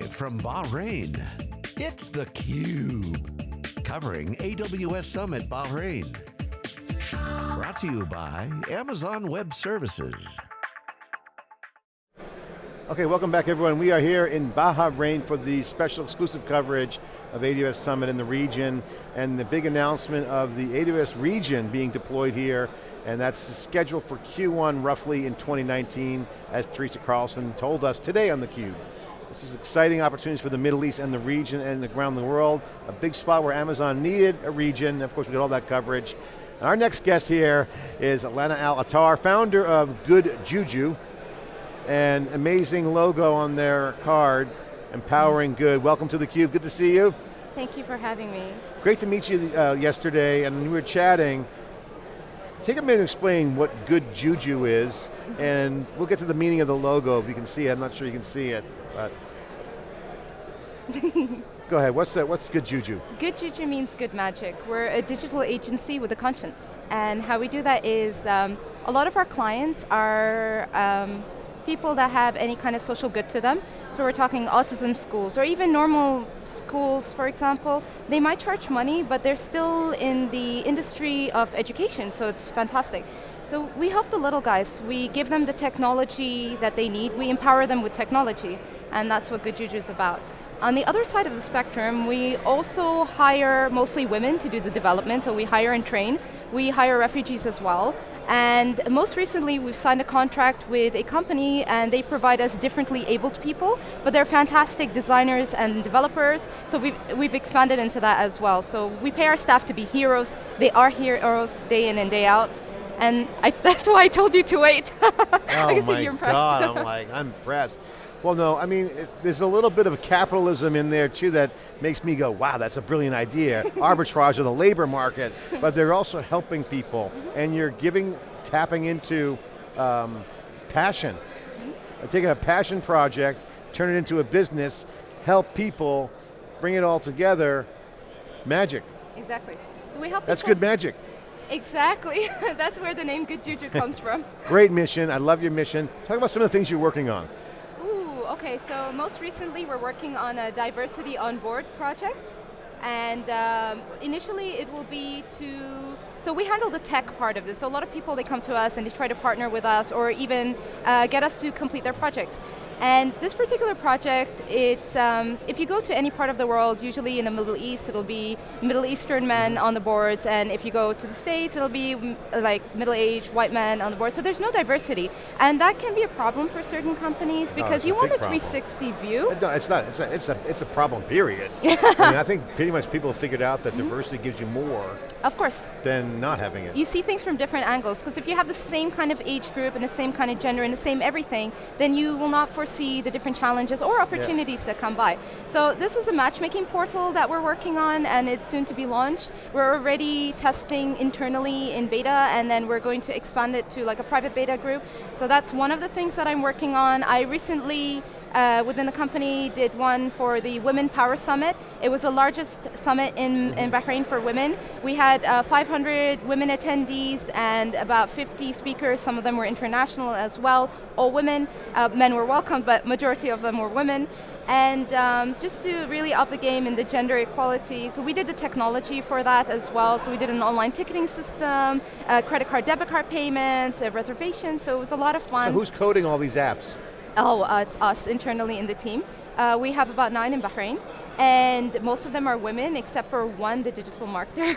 Live from Bahrain, it's theCUBE. Covering AWS Summit Bahrain. Brought to you by Amazon Web Services. Okay, welcome back everyone. We are here in Bahrain for the special exclusive coverage of AWS Summit in the region and the big announcement of the AWS region being deployed here and that's scheduled for Q1 roughly in 2019 as Teresa Carlson told us today on theCUBE. This is exciting opportunities for the Middle East and the region and around the world. A big spot where Amazon needed a region. Of course, we got all that coverage. And our next guest here is Lana Al-Attar, founder of Good Juju, and amazing logo on their card, empowering good. Welcome to theCUBE, good to see you. Thank you for having me. Great to meet you uh, yesterday, and we were chatting. Take a minute to explain what Good Juju is, and we'll get to the meaning of the logo if you can see it. I'm not sure you can see it, but Go ahead, what's that, what's Good Juju? Good Juju means good magic. We're a digital agency with a conscience. And how we do that is, um, a lot of our clients are um, people that have any kind of social good to them. So we're talking autism schools, or even normal schools, for example. They might charge money, but they're still in the industry of education, so it's fantastic. So we help the little guys. We give them the technology that they need. We empower them with technology, and that's what Good Juju is about. On the other side of the spectrum, we also hire mostly women to do the development, so we hire and train. We hire refugees as well. And most recently, we've signed a contract with a company and they provide us differently abled people, but they're fantastic designers and developers, so we've, we've expanded into that as well. So we pay our staff to be heroes. They are heroes day in and day out. And I, that's why I told you to wait. oh my God, I'm like, I'm impressed. Well, no, I mean, it, there's a little bit of capitalism in there too that makes me go, wow, that's a brilliant idea. Arbitrage of the labor market, but they're also helping people, and you're giving, tapping into um, passion. Mm-hmm. Taking a passion project, turn it into a business, help people, bring it all together, magic. Exactly. We help That's good magic. Exactly, that's where the name Good Juju comes from. Great mission, I love your mission. Talk about some of the things you're working on. Okay, so most recently we're working on a diversity on board project. And um, initially it will be to, so we handle the tech part of this. So a lot of people, they come to us and they try to partner with us or even uh, get us to complete their projects. And this particular project, it's, um, if you go to any part of the world, usually in the Middle East, it'll be Middle Eastern men on the boards, and if you go to the States, it'll be mm, like middle-aged white men on the board, so there's no diversity. And that can be a problem for certain companies because you want a 360 problem. view. No, it's not, it's a, it's a, it's a problem, period. I mean, I think pretty much people have figured out that mm -hmm. diversity gives you more of course. Than not having it. You see things from different angles, because if you have the same kind of age group and the same kind of gender and the same everything, then you will not foresee the different challenges or opportunities yeah. that come by. So this is a matchmaking portal that we're working on and it's soon to be launched. We're already testing internally in beta and then we're going to expand it to like a private beta group. So that's one of the things that I'm working on. I recently uh, within the company did one for the Women Power Summit. It was the largest summit in, in Bahrain for women. We had uh, 500 women attendees and about 50 speakers, some of them were international as well, all women. Uh, men were welcome, but majority of them were women and um, just to really up the game in the gender equality. So we did the technology for that as well. So we did an online ticketing system, uh, credit card, debit card payments, reservations, so it was a lot of fun. So who's coding all these apps? Oh, uh, it's us internally in the team. Uh, we have about nine in Bahrain, and most of them are women, except for one, the digital marketer.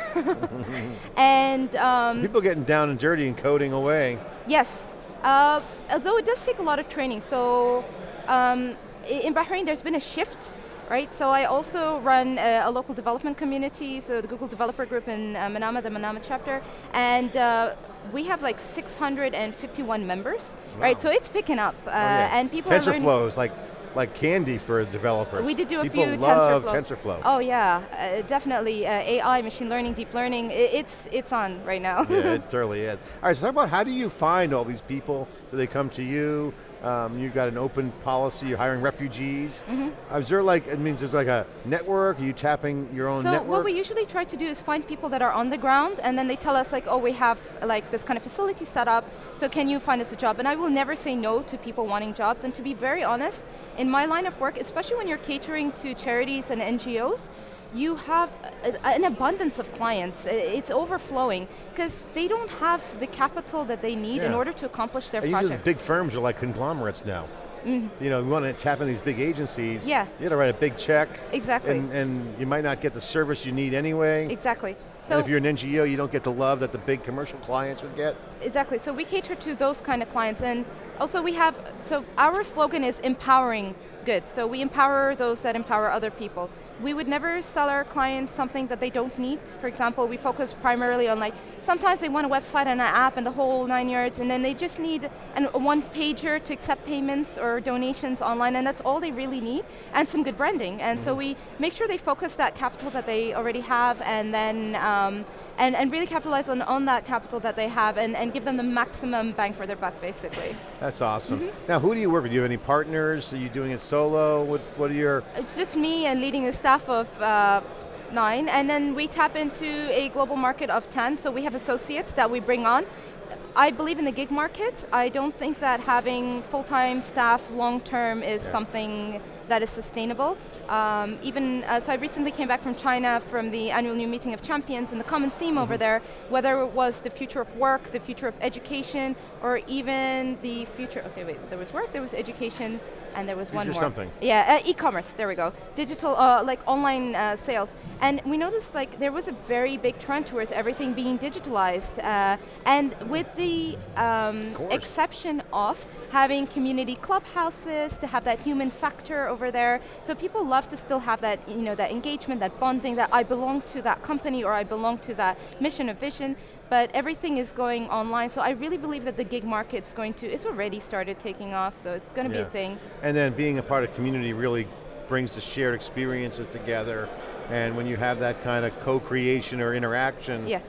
and um, people getting down and dirty and coding away. Yes, uh, although it does take a lot of training. So um, in Bahrain, there's been a shift right? So I also run a, a, local development community, so the Google Developer Group in uh, Manama, the Manama chapter, and uh, we have like 651 members, wow. right? So it's picking up, uh, oh, yeah. and people TensorFlow is like like candy for developers. We did do a People few love TensorFlow. TensorFlow. Oh yeah, uh, definitely. Uh, AI, machine learning, deep learning, it, it's it's on right now. yeah, it totally is. All right, so talk about how do you find all these people? Do they come to you? Um, you've got an open policy, you're hiring refugees. Mm-hmm. Uh, Is there like, it means there's like a network, are you tapping your own So network? what we usually try to do is find people that are on the ground and then they tell us like, oh, we have like this kind of facility set up, so can you find us a job? And I will never say no to people wanting jobs. And to be very honest, in my line of work, especially when you're catering to charities and NGOs, you have a, an abundance of clients. It's overflowing because they don't have the capital that they need in order to accomplish their And projects. big firms are like conglomerates now. Mm-hmm. You know, you want to tap into these big agencies, Yeah. you got to write a big check, Exactly. and, and you might not get the service you need anyway. exactly. and So if you're an NGO, you don't get the love that the big commercial clients would get. Exactly, so we cater to those kind of clients and also we have, so our slogan is empowering good. So we empower those that empower other people. We would never sell our clients something that they don't need. For example, we focus primarily on like, sometimes they want a website and an app and the whole nine yards and then they just need an, a one pager to accept payments or donations online and that's all they really need and some good branding. And so we make sure they focus that capital that they already have and then, um, and, and really capitalize on, on that capital that they have and, and give them the maximum bang for their buck basically. That's awesome. Mm-hmm. Now, who do you work with? Do you have any partners? Are you doing it solo? What, what are your, It's just me and leading a staff of uh, nine, and then we tap into a global market of 10, so we have associates that we bring on. I believe in the gig market. I don't think that having full-time staff long-term is Yeah. something that is sustainable. Um, even, uh, so I recently came back from China from the annual new meeting of champions and the common theme over there, whether it was the future of work, the future of education, or even the future, okay wait, there was work, there was education, and there was one more. something. Yeah, uh, e-commerce, there we go. Digital, uh, like online uh, sales. And we noticed like there was a very big trend towards everything being digitalized. Uh, and with the um, exception of having community clubhouses, to have that human factor over there. So people love to still have that, you know, that engagement, that bonding, that I belong to that company or I belong to that mission or vision but everything is going online. So I really believe that the gig market's going to, it's already started taking off, so it's going to be a thing. And then being a part of community really brings the shared experiences together. And when you have that kind of co-creation or interaction, Yeah.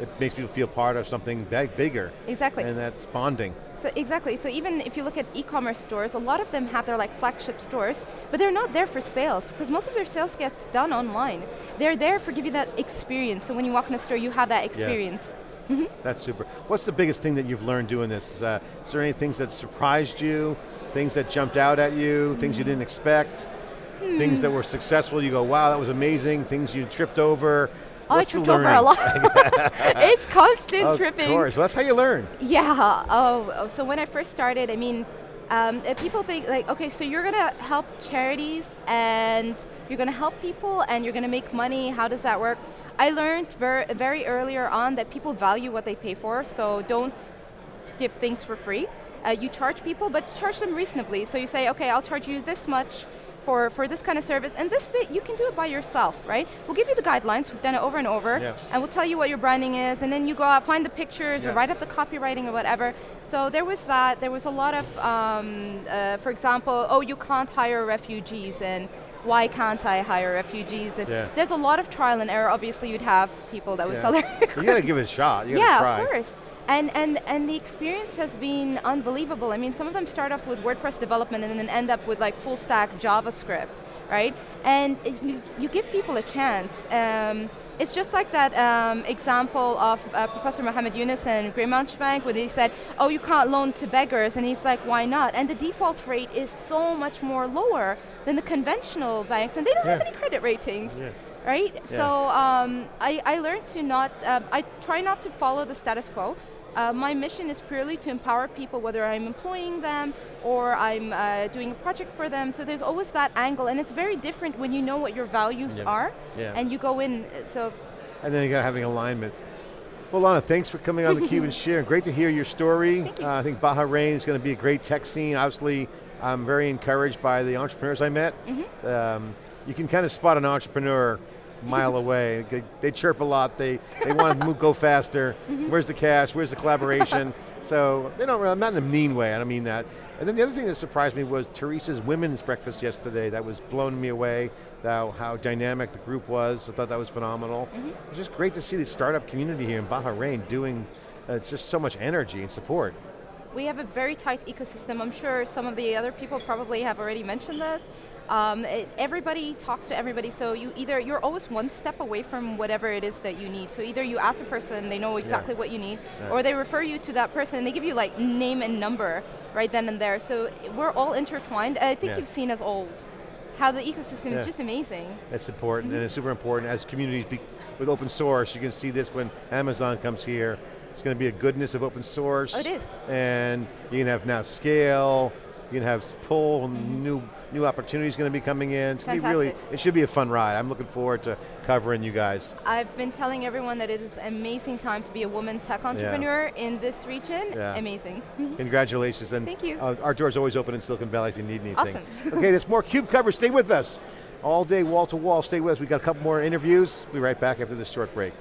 it makes people feel part of something big, bigger. Exactly. And that's bonding. So exactly. So even if you look at e-commerce stores, a lot of them have their like flagship stores, but they're not there for sales because most of their sales gets done online. They're there for give you that experience. So when you walk in a store, you have that experience. That's super. What's the biggest thing that you've learned doing this? Uh, is there any things that surprised you? Things that jumped out at you? Things you didn't expect? Things that were successful, you go, wow, that was amazing. Things you tripped over. Oh, I tripped over a lot. it's constant Of tripping. Of course, well, that's how you learn. Yeah. Oh, oh, so when I first started, I mean, um, people think like, okay, so you're gonna help charities and you're gonna help people and you're gonna make money. How does that work? I learned very, very earlier on that people value what they pay for. So don't give things for free. Uh, you charge people, but charge them reasonably. So you say, okay, I'll charge you this much for, for this kind of service, and this bit you can do it by yourself, right? We'll give you the guidelines, we've done it over and over, Yeah. and we'll tell you what your branding is, and then you go out, find the pictures, Yeah. or write up the copywriting or whatever. So there was that, there was a lot of, um, uh, for example, oh, you can't hire refugees, and why can't I hire refugees? And Yeah. there's a lot of trial and error. Obviously, you'd have people that would Yeah. sell their you got to give it a shot. You got to yeah, try. of course. And, and, and the experience has been unbelievable. I mean, some of them start off with WordPress development and then end up with like full stack JavaScript, right? And you, you give people a chance. Um, it's just like that um, example of uh, Professor Mohammed Yunus and Grameen Bank where they said, oh, you can't loan to beggars. And he's like, why not? And the default rate is so much more lower than the conventional banks and they don't have any credit ratings Yeah. right? Yeah. So um, I, I learned to not, uh, I try not to follow the status quo. Uh, my mission is purely to empower people, whether I'm employing them or I'm uh, doing a project for them. So there's always that angle, and it's very different when you know what your values Yeah. are, Yeah. and you go in. So And then you got having alignment. Well, Lana, thanks for coming on theCUBE and sharing. Great to hear your story. You. Uh, I think Bahrain is going to be a great tech scene. Obviously, I'm very encouraged by the entrepreneurs I met. Mm-hmm. Um, you can kind of spot an entrepreneur mile away. They, they chirp a lot. They they want to move, go faster. Mm-hmm. Where's the cash? Where's the collaboration? so they don't. really- Not in a mean way. I don't mean that. And then the other thing that surprised me was Teresa's women's breakfast yesterday. That was blowing me away. How, how dynamic the group was. I thought that was phenomenal. It was just great to see the startup community here in Bahrain doing uh, just so much energy and support. We have a very tight ecosystem. I'm sure some of the other people probably have already mentioned this. Um, it, everybody talks to everybody, so you either, you're always one step away from whatever it is that you need. So either you ask a person, they know exactly Yeah. what you need, Yeah. or they refer you to that person, and they give you like name and number right then and there. So we're all intertwined. I think Yeah. you've seen us all, how the ecosystem Yeah. is just amazing. It's important and it's super important as communities be, with open source. You can see this when Amazon comes here. It's going to be a goodness of open source. Oh, it is. And you can have now scale. You can have pull new new opportunities going to be coming in. It's going to be really. It should be a fun ride. I'm looking forward to covering you guys. I've been telling everyone that it is an amazing time to be a woman tech entrepreneur in this region. Yeah. Amazing. Congratulations. And Thank you. Uh, our door's always open in Silicon Valley if you need anything. Awesome. okay, there's more CUBE coverage. Stay with us. All day, wall to wall. Stay with us. We got a couple more interviews. We'll be right back after this short break.